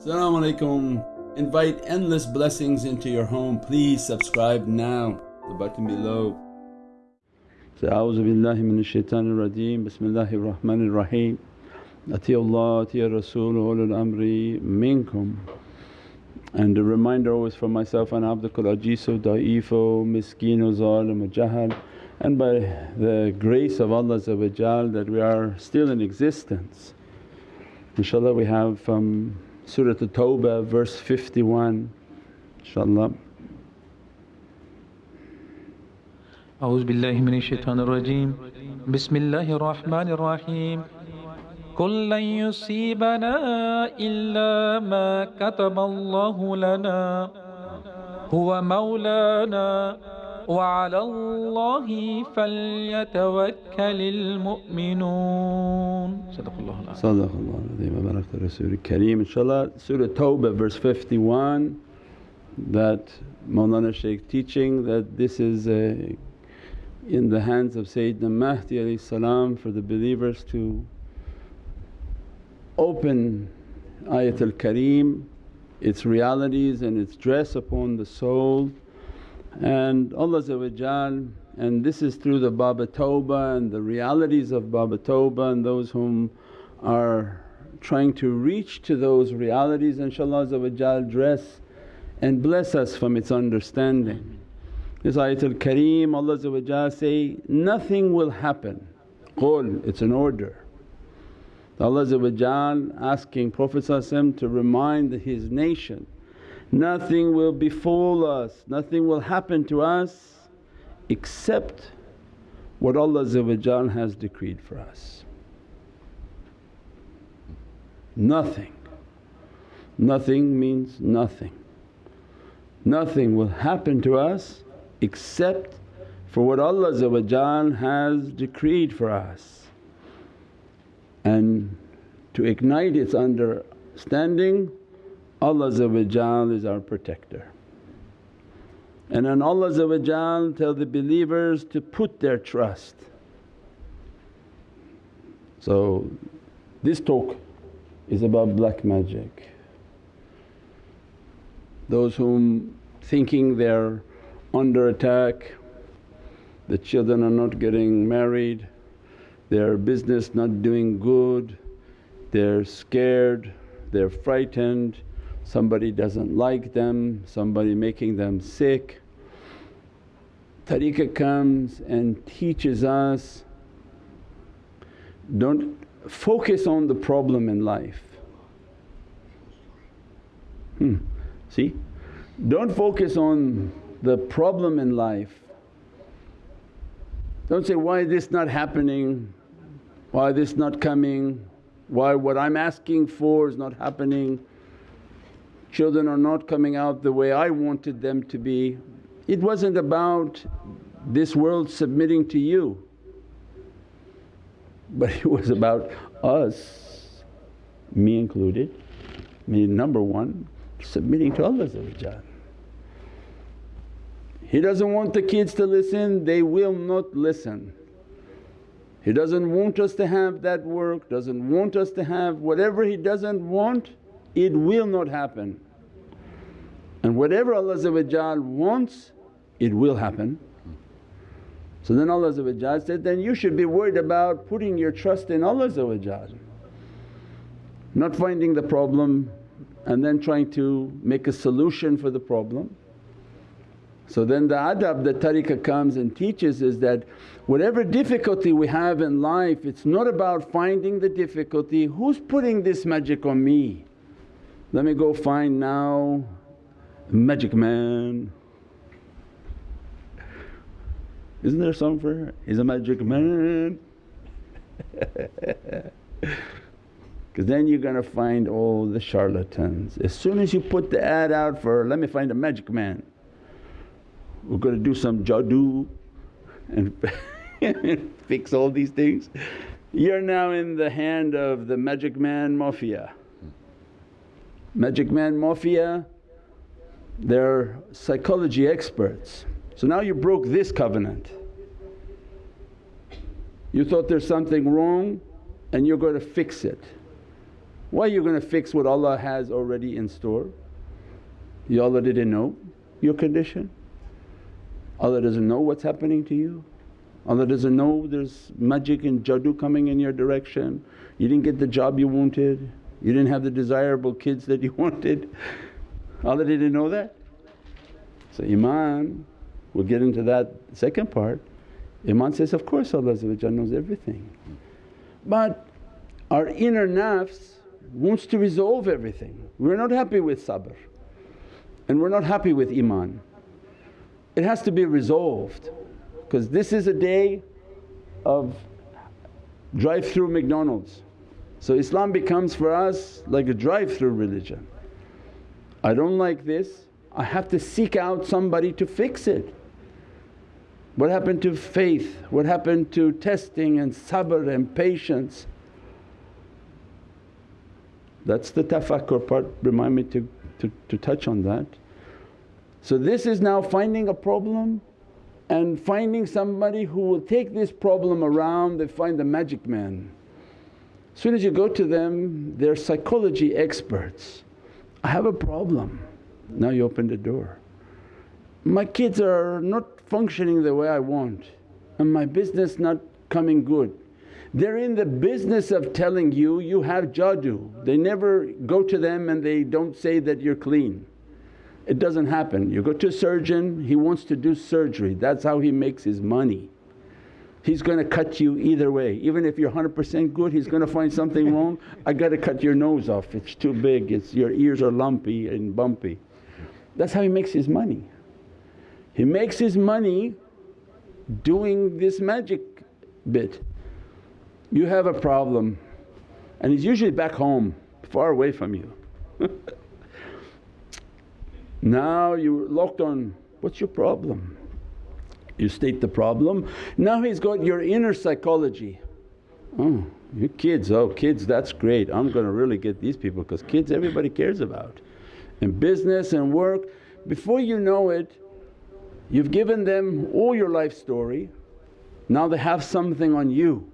Assalamu alaikum. Invite endless blessings into your home. Please subscribe now, the button below. So, A'udhu billahi minash shaitanir rajeem, Bismillahir Rahmanir Raheem. Atiyullah, atiya Rasul, ulul amri minkum. And a reminder always for myself, and abdukal ajizu, da'ifo, oh miskino, oh zalim, oh jahal and by the grace of Allah that we are still in existence. InshaAllah we have from Surah At-Tawbah verse 51 inshaAllah. أعوذ بالله من الشيطان الرجيم. بسم الله الرحمن الرحيم. قل لن يصيبنا إلا ما كتب الله لنا. هو مولانا. وعلى الله فليتوكل المؤمنون صدق الله العظيم صدق الله العظيم وبارك Rasul Kareem inshaAllah Surah Tawbah verse 51 that Mawlana Shaykh teaching that this is a, in the hands of Sayyidina Mahdi salam for the believers to open Ayatul Kareem, its realities and its dress upon the soul and Allah and this is through the Baba Tawbah and the realities of Baba Tawbah and those whom are trying to reach to those realities inshaAllah dress and bless us from its understanding. This Ayatul Kareem Allah say, nothing will happen, qul it's an order. Allah asking Prophet to remind his nation Nothing will befall us, nothing will happen to us except what Allah has decreed for us. Nothing. Nothing means nothing. Nothing will happen to us except for what Allah has decreed for us. And to ignite its understanding Allah is our protector. And then Allah tell the believers to put their trust. So this talk is about black magic. Those whom thinking they're under attack, the children are not getting married, their business not doing good, they're scared, they're frightened, somebody doesn't like them, somebody making them sick. Tariqah comes and teaches us, don't focus on the problem in life. Hmm. See? Don't focus on the problem in life. Don't say, why this not happening, why this not coming, why what I'm asking for is not happening children are not coming out the way I wanted them to be. It wasn't about this world submitting to you but it was about us, me included, me number one, submitting to Allah He doesn't want the kids to listen, they will not listen. He doesn't want us to have that work, doesn't want us to have whatever He doesn't want it will not happen. And whatever Allah wants it will happen. So then Allah said, then you should be worried about putting your trust in Allah not finding the problem and then trying to make a solution for the problem. So then the adab that tariqah comes and teaches is that whatever difficulty we have in life it's not about finding the difficulty, who's putting this magic on me? Let me go find now magic man. Isn't there song for? He's a magic man. Because then you're going to find all the charlatans. As soon as you put the ad out for, let me find a magic man, we're going to do some jadoo and fix all these things. You're now in the hand of the magic man mafia. Magic Man Mafia, they're psychology experts. So now you broke this covenant. You thought there's something wrong and you're going to fix it. Why are you going to fix what Allah has already in store? You Allah didn't know your condition? Allah doesn't know what's happening to you? Allah doesn't know there's magic and jadoo coming in your direction, you didn't get the job you wanted, you didn't have the desirable kids that you wanted. Allah didn't know that? So Iman, we'll get into that second part. Iman says, of course Allah knows everything. But our inner nafs wants to resolve everything. We're not happy with sabr and we're not happy with Iman. It has to be resolved because this is a day of drive through McDonald's. So Islam becomes for us like a drive through religion. I don't like this, I have to seek out somebody to fix it. What happened to faith? What happened to testing and sabr and patience? That's the tafakkur part, remind me to, to, to touch on that. So this is now finding a problem and finding somebody who will take this problem around, they find the magic man. Soon as you go to them they're psychology experts. I have a problem, now you open the door. My kids are not functioning the way I want and my business not coming good. They're in the business of telling you, you have jadoo. They never go to them and they don't say that you're clean. It doesn't happen. You go to a surgeon, he wants to do surgery, that's how he makes his money. He's going to cut you either way. Even if you're 100% good, he's going to find something wrong, I got to cut your nose off, it's too big, it's, your ears are lumpy and bumpy. That's how he makes his money. He makes his money doing this magic bit. You have a problem and he's usually back home, far away from you. now you're locked on, what's your problem? You state the problem. Now he's got your inner psychology. Oh, you kids, oh kids that's great, I'm going to really get these people because kids everybody cares about. And business and work, before you know it you've given them all your life story, now they have something on you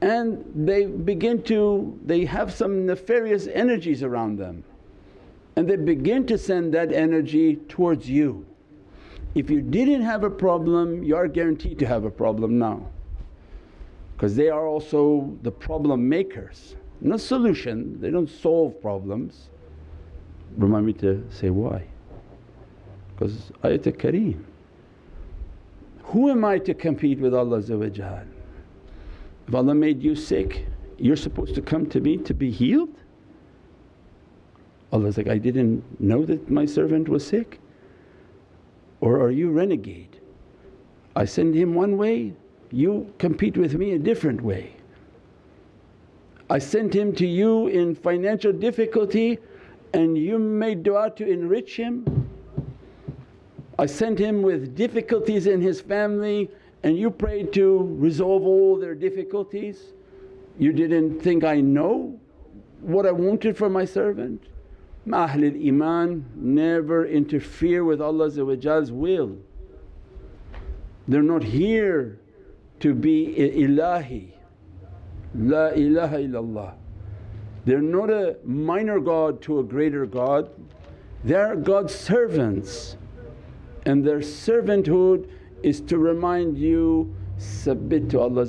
and they begin to, they have some nefarious energies around them and they begin to send that energy towards you. If you didn't have a problem you are guaranteed to have a problem now because they are also the problem makers, not solution, they don't solve problems. Remind me to say why? Because ayat kareem. Who am I to compete with Allah if Allah made you sick, you're supposed to come to me to be healed? Allah's like, I didn't know that my servant was sick. Or are you renegade? I send him one way, you compete with me a different way. I sent him to you in financial difficulty and you made dua to enrich him. I sent him with difficulties in his family and you prayed to resolve all their difficulties, you didn't think, I know what I wanted for my servant. Ahlul Iman never interfere with Allah's will. They're not here to be ilahi, la ilaha illallah. They're not a minor God to a greater God, they're God's servants and their servanthood is to remind you, submit to Allah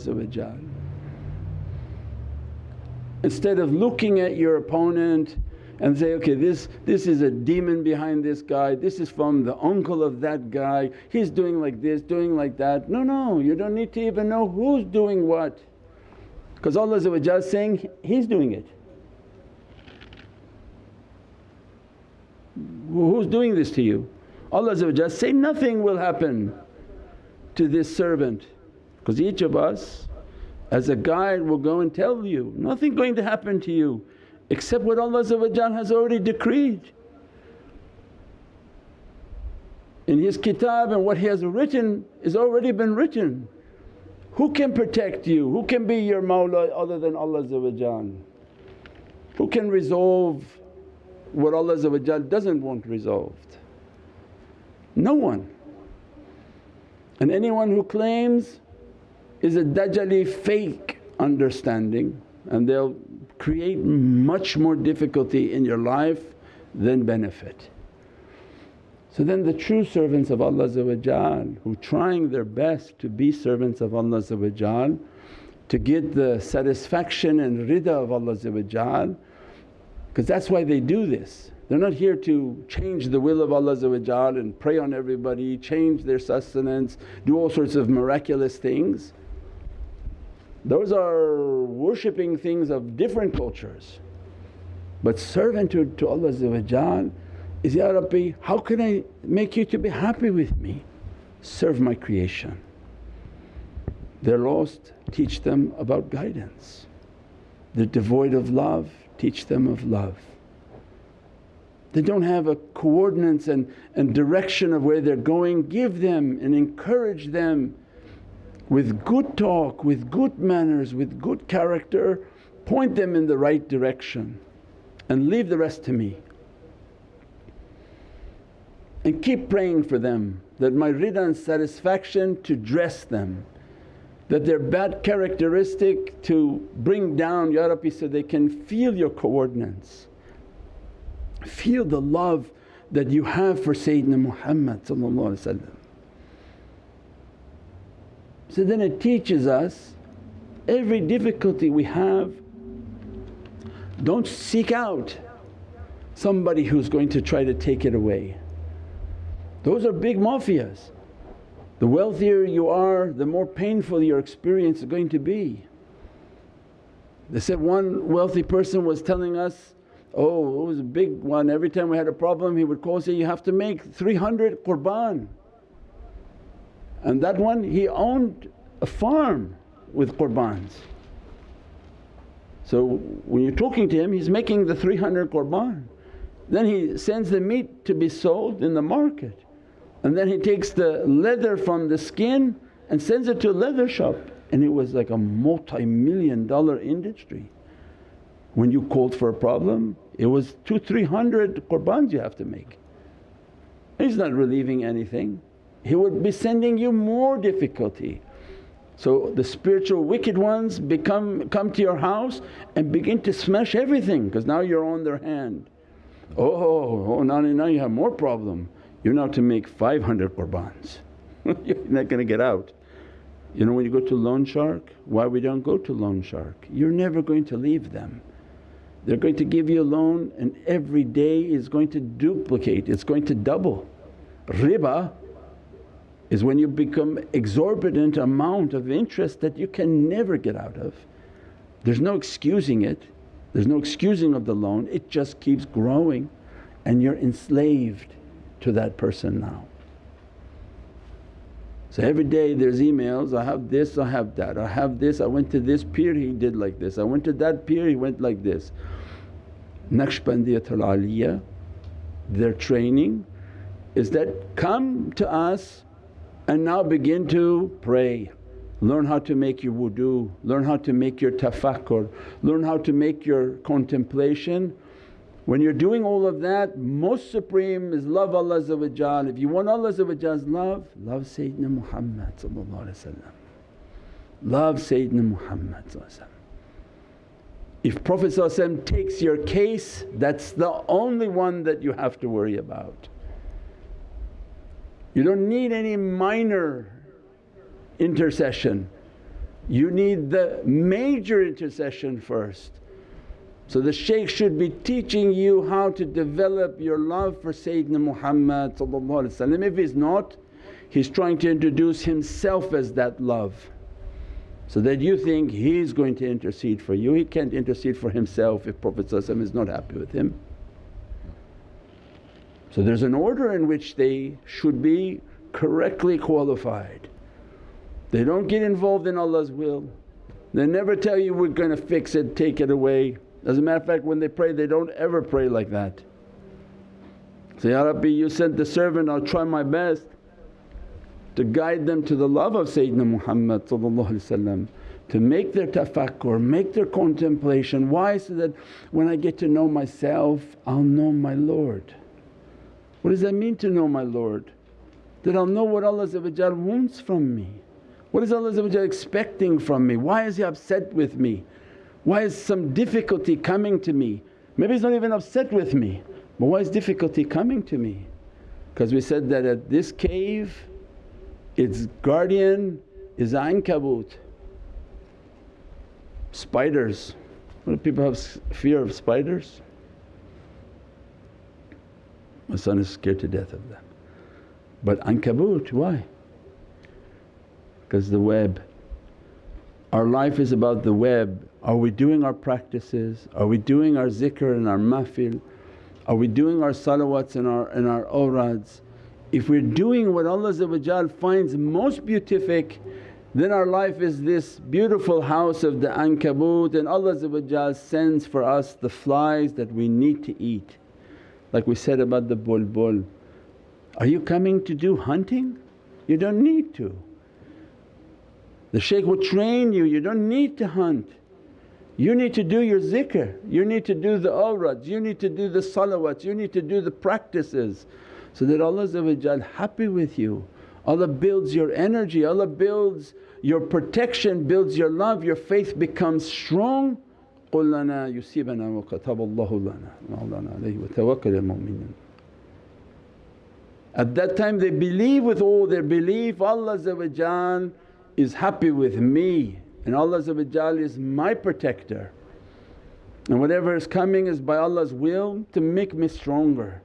Instead of looking at your opponent and say, okay this, this is a demon behind this guy, this is from the uncle of that guy, he's doing like this, doing like that. No, no, you don't need to even know who's doing what because Allah is saying, He's doing it. Who's doing this to you? Allah say, nothing will happen to this servant because each of us as a guide will go and tell you, nothing going to happen to you except what Allah has already decreed. In His kitab and what He has written is already been written. Who can protect you? Who can be your mawla other than Allah Who can resolve what Allah doesn't want resolved? No one. And anyone who claims is a Dajjali fake understanding and they'll create much more difficulty in your life than benefit. So then the true servants of Allah who trying their best to be servants of Allah to get the satisfaction and rida of Allah because that's why they do this. They're not here to change the will of Allah and prey on everybody, change their sustenance, do all sorts of miraculous things. Those are worshipping things of different cultures. But servant to, to Allah is, Ya Rabbi how can I make you to be happy with me? Serve my creation. They're lost, teach them about guidance. They're devoid of love, teach them of love. They don't have a coordinates and, and direction of where they're going, give them and encourage them with good talk, with good manners, with good character, point them in the right direction and leave the rest to me. And keep praying for them that my rida and satisfaction to dress them, that their bad characteristic to bring down Ya Rabbi so they can feel your coordinates. Feel the love that you have for Sayyidina Muhammad so then it teaches us every difficulty we have, don't seek out somebody who's going to try to take it away. Those are big mafias. The wealthier you are, the more painful your experience is going to be. They said one wealthy person was telling us, oh it was a big one, every time we had a problem he would call say, you have to make 300 qurban. And that one he owned a farm with qurbans. So when you're talking to him he's making the 300 qurban. Then he sends the meat to be sold in the market and then he takes the leather from the skin and sends it to a leather shop and it was like a multi-million dollar industry. When you called for a problem it was two, three hundred qurbans you have to make. He's not relieving anything he would be sending you more difficulty. So the spiritual wicked ones become come to your house and begin to smash everything because now you're on their hand. Oh, oh now, now you have more problem, you're now to make 500 qurbans, you're not going to get out. You know when you go to loan shark, why we don't go to loan shark? You're never going to leave them. They're going to give you a loan and every day is going to duplicate, it's going to double. Riba is when you become exorbitant amount of interest that you can never get out of. There's no excusing it, there's no excusing of the loan, it just keeps growing and you're enslaved to that person now. So every day there's emails, I have this, I have that, I have this, I went to this pir he did like this, I went to that pir he went like this. Naqshbandiyatul Aliyah, their training is that come to us and now begin to pray. Learn how to make your wudu, learn how to make your tafakkur, learn how to make your contemplation. When you're doing all of that most supreme is love Allah If you want Allah's love, love Sayyidina Muhammad Love Sayyidina Muhammad If Prophet takes your case that's the only one that you have to worry about. You don't need any minor intercession, you need the major intercession first. So the shaykh should be teaching you how to develop your love for Sayyidina Muhammad If he's not, he's trying to introduce himself as that love so that you think he's going to intercede for you. He can't intercede for himself if Prophet is not happy with him. So there's an order in which they should be correctly qualified. They don't get involved in Allah's will. They never tell you, we're going to fix it, take it away. As a matter of fact when they pray they don't ever pray like that. Say, Ya Rabbi you sent the servant I'll try my best to guide them to the love of Sayyidina Muhammad to make their tafakkur, make their contemplation. Why? So that when I get to know myself I'll know my Lord. What does that mean to know my Lord? That I'll know what Allah wants from me. What is Allah expecting from me? Why is He upset with me? Why is some difficulty coming to me? Maybe he's not even upset with me but why is difficulty coming to me? Because we said that at this cave its guardian is Ankabut, spiders. What do people have fear of spiders? My son is scared to death of them. But Ankabut, why? Because the web. Our life is about the web. Are we doing our practices? Are we doing our zikr and our mafil? Are we doing our salawats and our, and our awrads? If we're doing what Allah finds most beatific then our life is this beautiful house of the ankabut and Allah sends for us the flies that we need to eat. Like we said about the bulbul, are you coming to do hunting? You don't need to. The shaykh will train you, you don't need to hunt. You need to do your zikr, you need to do the awrads, you need to do the salawats, you need to do the practices so that Allah happy with you. Allah builds your energy, Allah builds your protection, builds your love, your faith becomes strong. قُل لَنَا يُصِيبَنَا وَكَتَبَ اللَّهُ لَنَا مَوْلَانَا عَلَيْهِ وَتَوَكَّلِ الْمُؤْمِنِينَ At that time they believe with all their belief, Allah is happy with me and Allah is my protector and whatever is coming is by Allah's will to make me stronger.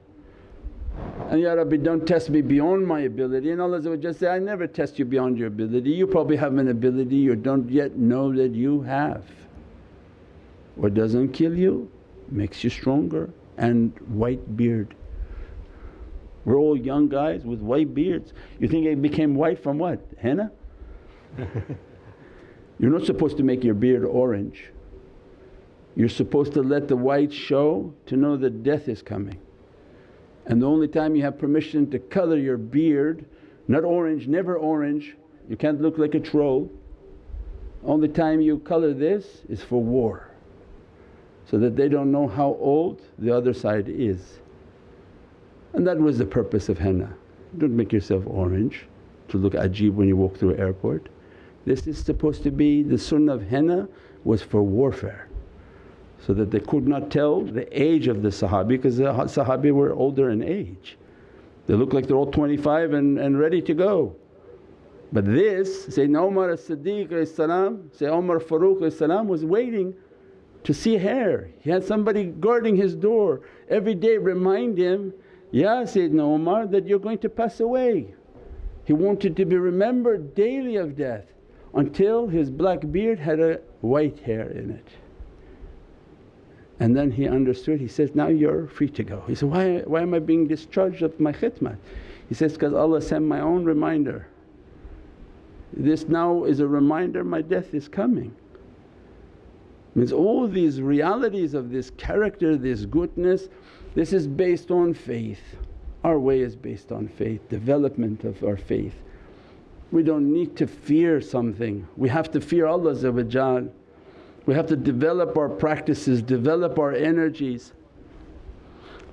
And, Ya Rabbi don't test me beyond my ability and Allah say, I never test you beyond your ability, you probably have an ability you don't yet know that you have. What doesn't kill you makes you stronger and white beard. We're all young guys with white beards. You think it became white from what? Henna? You're not supposed to make your beard orange. You're supposed to let the white show to know that death is coming. And the only time you have permission to colour your beard, not orange, never orange, you can't look like a troll. Only time you colour this is for war so that they don't know how old the other side is. And that was the purpose of henna. Don't make yourself orange to look ajib when you walk through an airport. This is supposed to be the sunnah of henna was for warfare so that they could not tell the age of the Sahabi because the Sahabi were older in age. They look like they're all 25 and, and ready to go. But this Sayyidina Umar as-Siddiq Sayyidina Umar Farooq was waiting to see hair. He had somebody guarding his door every day remind him, Ya Sayyidina Umar that you're going to pass away. He wanted to be remembered daily of death until his black beard had a white hair in it. And then he understood, he says, now you're free to go. He said, why, why am I being discharged of my khidmat? He says, because Allah sent my own reminder. This now is a reminder my death is coming. Means all these realities of this character, this goodness, this is based on faith. Our way is based on faith, development of our faith. We don't need to fear something, we have to fear Allah we have to develop our practices, develop our energies.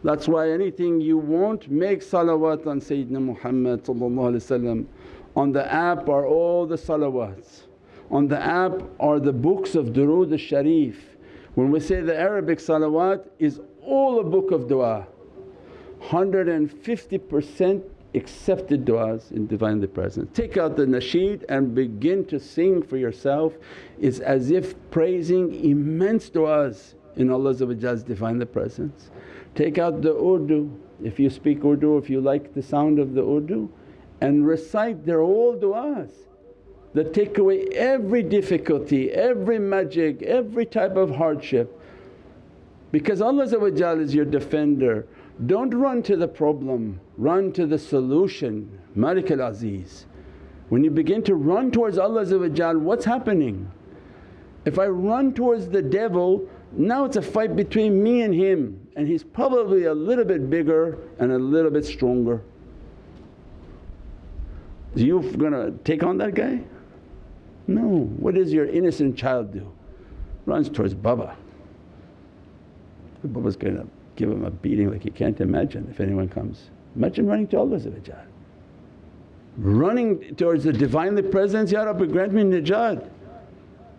That's why anything you want make salawat on Sayyidina Muhammad On the app are all the salawats, on the app are the books of durood al-sharif. When we say the Arabic salawat is all a book of du'a, 150% accepted du'as in Divinely Presence. Take out the nasheed and begin to sing for yourself it's as if praising immense du'as in Allah's Divinely Presence. Take out the Urdu, if you speak Urdu, if you like the sound of the Urdu and recite they're all du'as that take away every difficulty, every magic, every type of hardship because Allah is your defender don't run to the problem, run to the solution, Malik al-Aziz. When you begin to run towards Allah what's happening? If I run towards the devil now it's a fight between me and him and he's probably a little bit bigger and a little bit stronger. You gonna take on that guy? No. What does your innocent child do? Runs towards Baba. Baba's gonna give him a beating like you can't imagine if anyone comes. Imagine running to Allah running towards the Divinely Presence, Ya Rabbi grant me najat.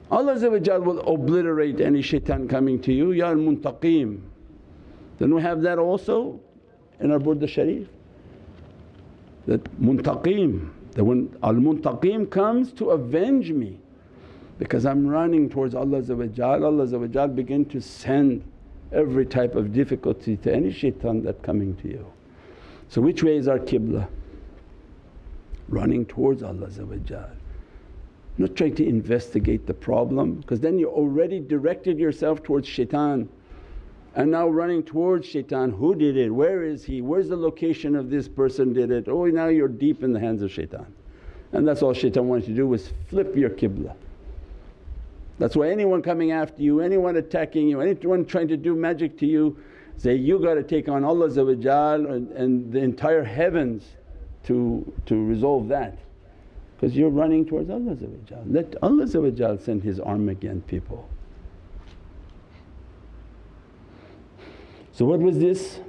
Allah will obliterate any shaitan coming to you, Ya al-Muntaqim. Then we have that also in our Burda Sharif that Muntaqim, that when al-Muntaqim comes to avenge me because I'm running towards Allah Allah begin to send every type of difficulty to any shaitan that coming to you. So which way is our qibla? Running towards Allah not trying to investigate the problem because then you already directed yourself towards shaitan and now running towards shaitan, who did it, where is he, where's the location of this person did it, oh now you're deep in the hands of shaitan. And that's all shaitan wanted to do was flip your qibla. That's why anyone coming after you, anyone attacking you, anyone trying to do magic to you say, you got to take on Allah and, and the entire heavens to, to resolve that because you're running towards Allah Let Allah send His arm again people. So what was this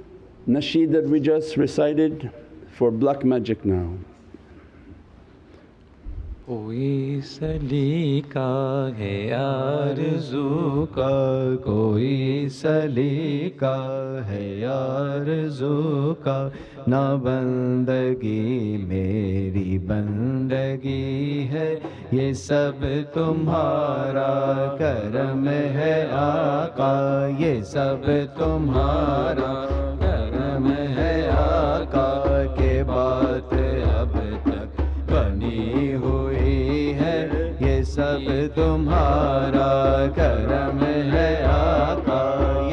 nasheed that we just recited for black magic now? کوئی سلی کا ہے آرزو کا، کوئی سلی کا ہے آرزو کا۔ نہ بندگی میری بندگی ہے، یہ سب تمہارا کرم ہے آقا۔ یہ سب تمہارا تمہارا کرم ہے آقا،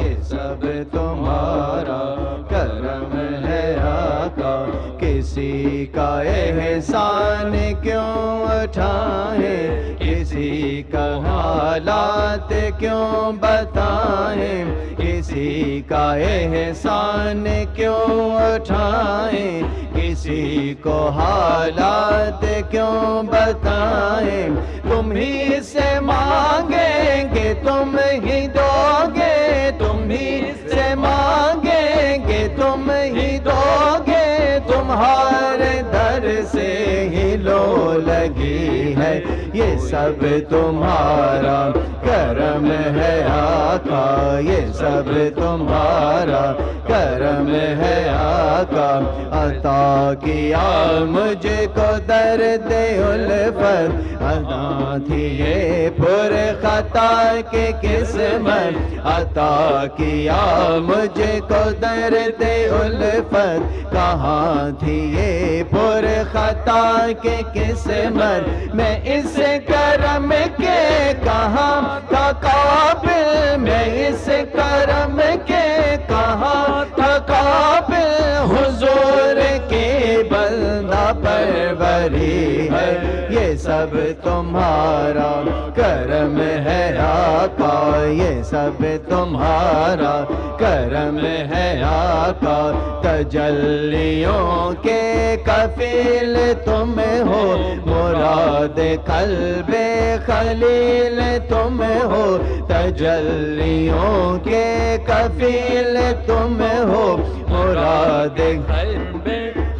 یہ سب تمہارا کرم ہے آقا۔ کسی کا احسان کیوں اٹھائیں کسی کا حالات کیوں بتائیں کسی کا احسان کیوں اٹھائیں؟ کسی کو حالات کیوں بتائیں؟ تم ہی سے مانگیں گے، تم ہی دو گے تم ہی سے مانگیں گے، تم ہی دو گے تمہارا سے ہی لو لگی ہے۔ یہ سب تمہارا کرم ہے آقا۔ یہ سب تمہارا کرم ہے آقا۔ عطا کیا مجھے کو درد الفت۔ ادا تھی یہ پر خطا کے قسمت۔ عطا کیا مجھے کو درد الفت۔ کہاں تھی یہ پر خطا کے کس مر میں اس کرم کے کہاں تھا قابل میں اس کرم کے کہاں تھا قابل حضور کے بندہ پروری ہے، یہ سب تمہارا کرم ہے آقا، یہ سب تمہارا کرم ہے آقا۔ تجلیوں کے کفیل تم ہو، مراد قلب خلیل تم ہو۔ تجلیوں کے کفیل تم ہو، مراد قلب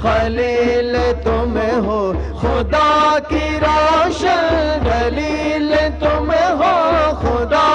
خلیل تم ہو خدا کی روشن دلیل تم ہو خدا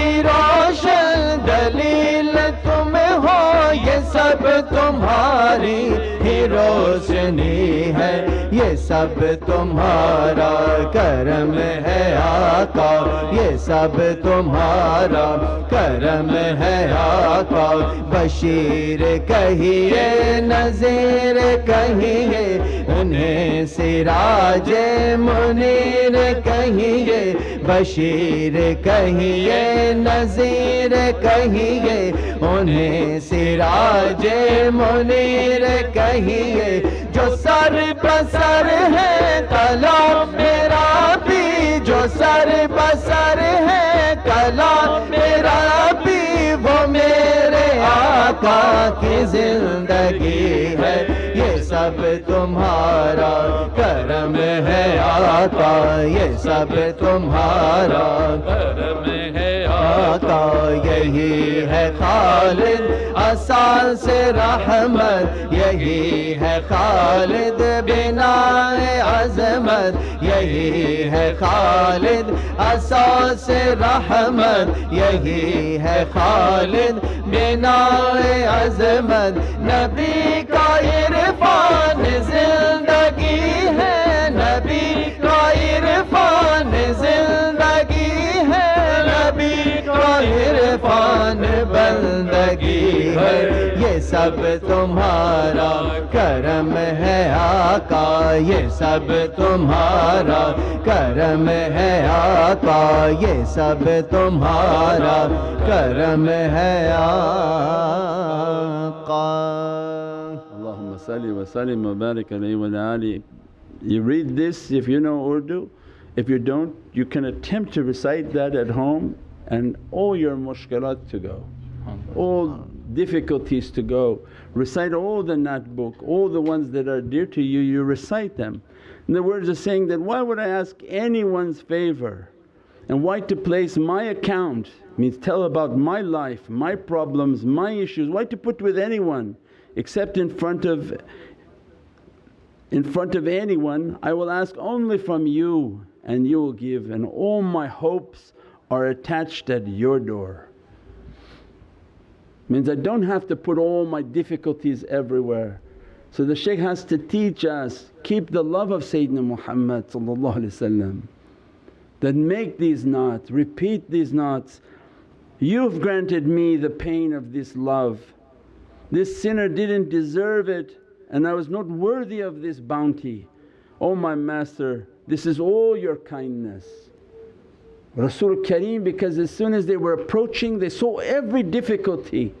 کی روشن دلیل تمہیں ہو، یہ سب تمہاری ہی روشنی ہے۔ یہ سب تمہارا کرم ہے آقا۔ یہ سب تمہارا کرم ہے آقا۔ بشیر کہیے نظیر کہیے انہیں سراج منیر کہیے بشیر کہیے نظیر کہیے، انہیں سراج منیر کہیے، جو سر بسر ہے، کلام میرا بھی، جو سر بسر ہے، کلام میرا بھی وہ میرے آقا کی زندگی ہے، یہ سب تمہارا کرم ہے آقا، یہ سب تمہارا کرم ہے آقا، یہی ہے خالد آسان سے رحمت، یہی ہے خالد بنا عظمت، یہی ہے خالد آسان سے رحمت، یہی ہے خالد خالد بنا عظمت نبی کا عرفان زندگی ہے نبی کا عرفان زندگی ہے نبی عرفان بندگی ہے یہ سب تمہارا کرم ہے آقا یہ سب تمہارا کرم ہے آقا یہ سب تمہارا کرم ہے آقا۔ اللہم صلی و صلی مبارک علی و آله You read this if you know Urdu, if you don't you can attempt to recite that at home. And all your mushkilat to go, all difficulties to go. Recite all the nat book, all the ones that are dear to you, you recite them. And the words are saying that, why would I ask anyone's favour? And why to place my account means tell about my life, my problems, my issues, why to put with anyone except in front of in front of anyone I will ask only from you and you will give and all my hopes are attached at your door. Means I don't have to put all my difficulties everywhere. So the shaykh has to teach us, keep the love of Sayyidina Muhammad that make these naats, repeat these naats. You've granted me the pain of this love. This sinner didn't deserve it and I was not worthy of this bounty. Oh my Master, this is all your kindness. Rasul Kareem because as soon as they were approaching they saw every difficulty.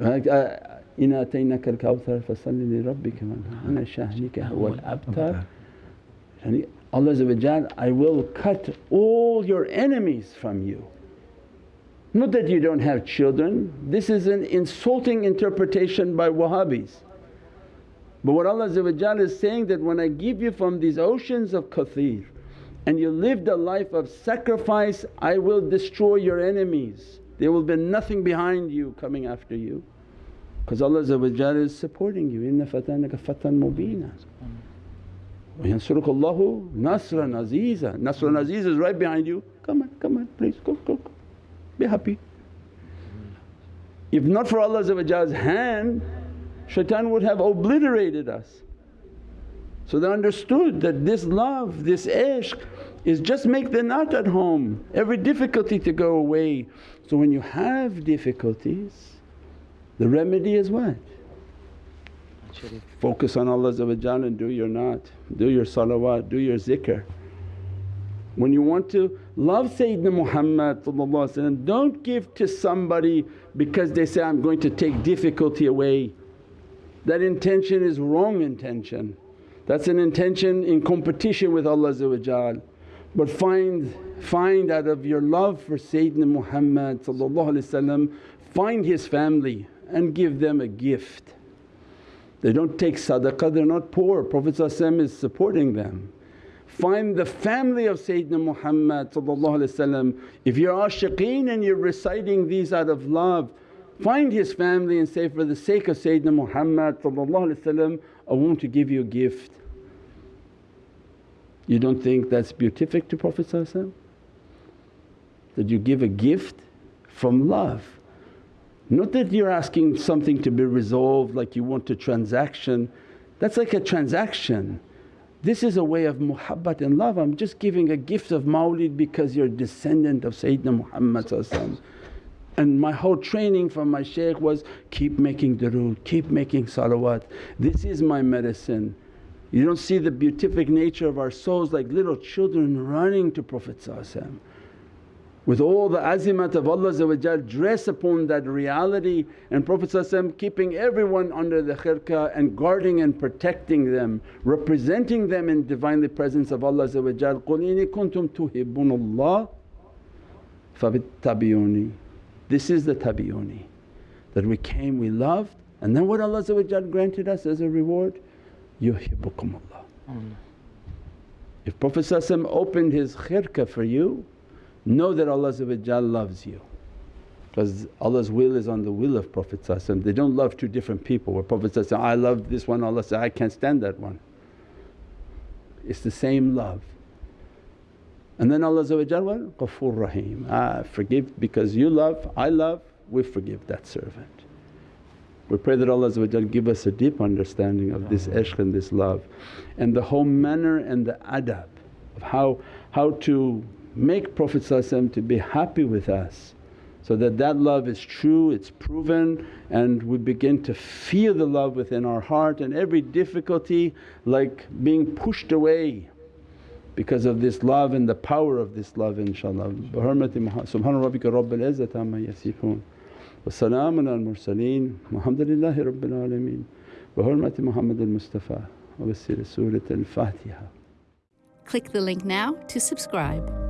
Uh, Allah I will cut all your enemies from you. Not that you don't have children, this is an insulting interpretation by Wahhabis. But what Allah is saying that when I give you from these oceans of Kawthar and you lived a life of sacrifice, I will destroy your enemies. There will be nothing behind you coming after you because Allah is supporting you, inna fatanaka fatan mubeena. وَيَنْصُرُكَ nasran aziza. Nasran aziz is right behind you, come on, come on please go, go, go, be happy. If not for Allah's hand, shaitan would have obliterated us. So they understood that this love, this ishq is just make the naat at home, every difficulty to go away. So when you have difficulties, the remedy is what? Focus on Allah and do your naat, do your salawat, do your zikr. When you want to love Sayyidina Muhammad don't give to somebody because they say, I'm going to take difficulty away. That intention is wrong intention. That's an intention in competition with Allah but find, find out of your love for Sayyidina Muhammad find his family and give them a gift. They don't take sadaqah, they're not poor, Prophet is supporting them. Find the family of Sayyidina Muhammad If you're ashiqeen and you're reciting these out of love, find his family and say, for the sake of Sayyidina Muhammad I want to give you a gift. You don't think that's beatific to Prophet That you give a gift from love. Not that you're asking something to be resolved like you want a transaction, that's like a transaction. This is a way of muhabbat and love, I'm just giving a gift of mawlid because you're a descendant of Sayyidina Muhammad and my whole training from my shaykh was keep making durood, keep making salawat. This is my medicine. You don't see the beatific nature of our souls like little children running to Prophet with all the azimat of Allah dress upon that reality and Prophet keeping everyone under the khirka and guarding and protecting them, representing them in Divinely Presence of Allah قُلْ إِنِ كُنْتُمْ تُحِبُّونَ اللَّهَ فَبِاتَّبِعُونِي This is the tabi'uni that we came, we loved and then what Allah granted us as a reward? Yuhibbukumullah. If Prophet opened his khirka for you, know that Allah loves you because Allah's will is on the will of Prophet They don't love two different people where Prophet says, I love this one, Allah says, I can't stand that one. It's the same love. And then Allah what? Ghafoor Rahim, ah, forgive because you love, I love, we forgive that servant. We pray that Allah give us a deep understanding of this ishq and this love and the whole manner and the adab of how, how to make Prophet to be happy with us so that that love is true, it's proven and we begin to feel the love within our heart and every difficulty like being pushed away because of this love and the power of this love inshaAllah. Bi hurmati Subhana rabbika rabbil izzati amma yasifoon wa salaamun al mursaleen walhamdulillahi rabbil alameen bi hurmati Muhammad al-Mustafa wa bi Surat al-Fatiha. Click the link now to subscribe.